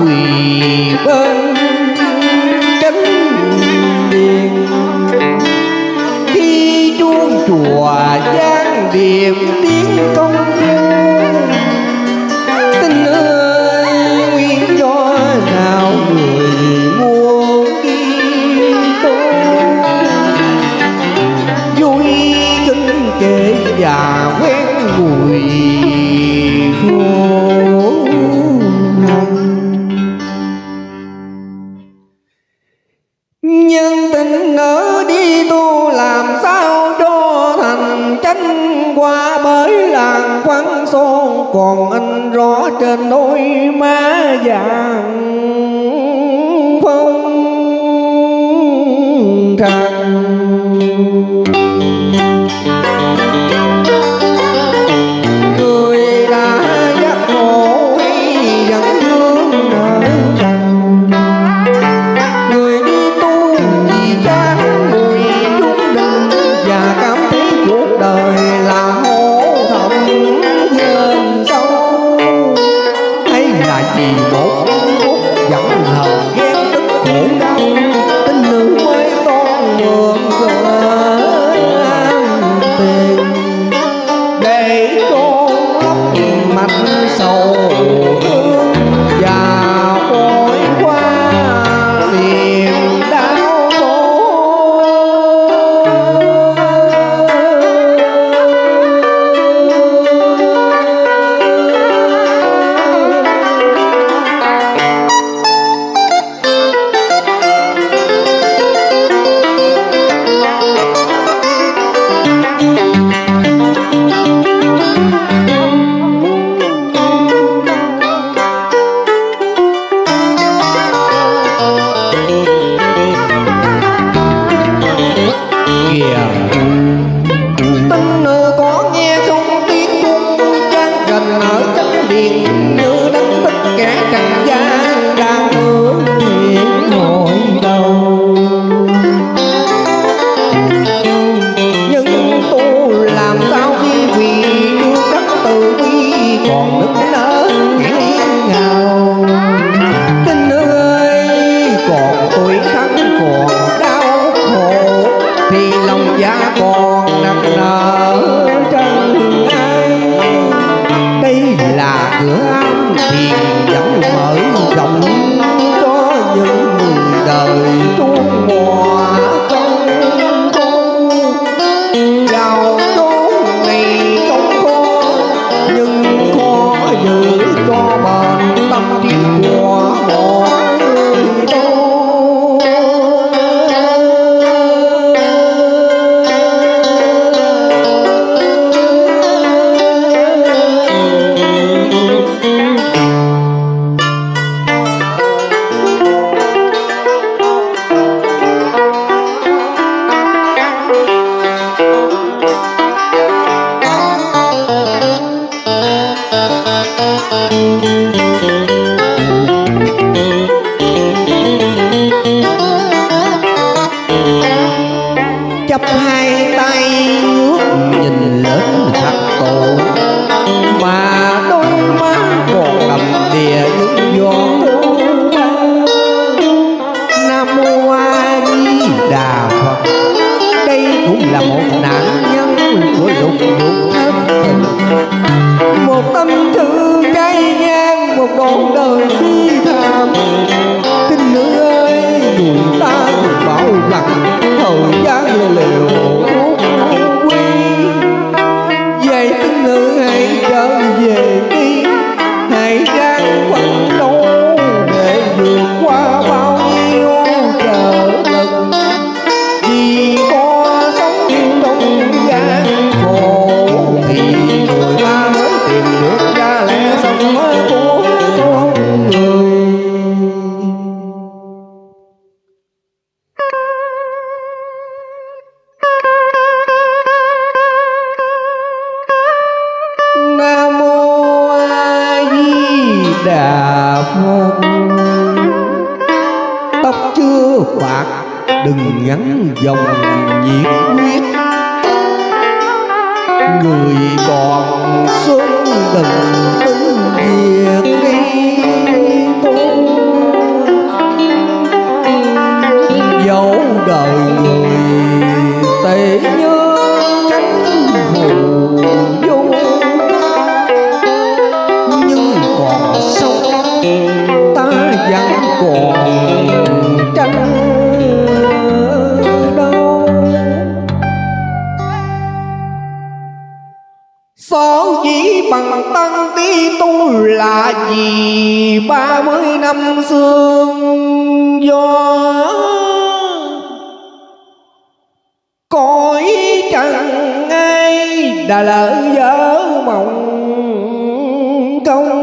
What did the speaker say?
quỳ bên cánh điện. Khi chuông chùa giáng điềm còn nặng nở trần ai đây là cửa ăn thiền vẫn mở rộng cho những người đời tuôn mòa bạc, đừng ngắn dòng nhiệt huyết. Người còn xuân đừng tính việc đi dẫu đời người Sở chỉ bằng tăng đi tu là gì? Ba mươi năm xương gió. Cõi trần ai đã lỡ dở mộng công